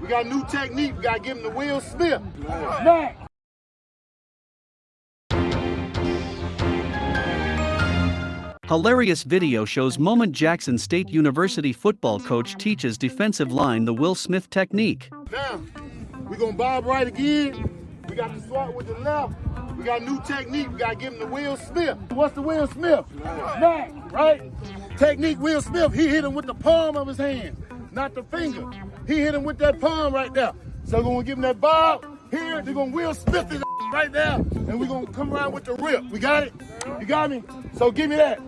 We got new technique. We gotta give him the Will Smith. Smack. Hilarious video shows Moment Jackson State University football coach teaches defensive line the Will Smith technique. Now, we gonna bob right again. We got to swat with the left. We got new technique. We gotta give him the Will Smith. What's the Will Smith? Smack, right? Technique Will Smith. He hit him with the palm of his hand, not the finger. He hit him with that palm right there. So we're gonna give him that bob here. They're gonna Will Smith his right there. And we're gonna come around with the rip. We got it? You got me? So give me that.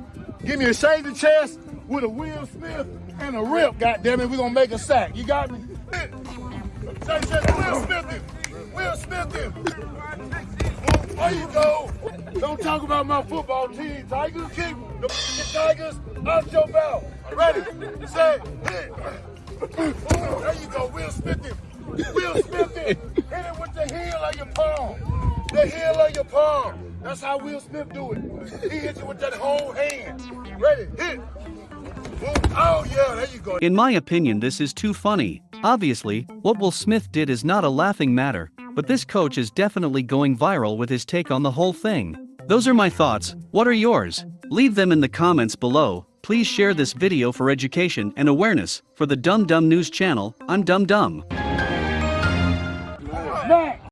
Give me a shade of chest with a Will Smith and a rip, goddamn it. We're gonna make a sack. You got me? Say, say, Will Smith him. Will Smith him. There you go. Don't talk about my football team. Tigers kick the Tigers out your mouth. Ready? Say, hit. There you go. Will Smith him. Smith. Hit it with the heel of your palm. The heel of your palm. That's how Will Smith do it. He hits you with that whole hand. Ready? Hit. Oh, yeah. There you go. In my opinion, this is too funny. Obviously, what Will Smith did is not a laughing matter, but this coach is definitely going viral with his take on the whole thing. Those are my thoughts, what are yours? Leave them in the comments below. Please share this video for education and awareness. For the Dumb Dumb News channel, I'm Dumb Dumb back.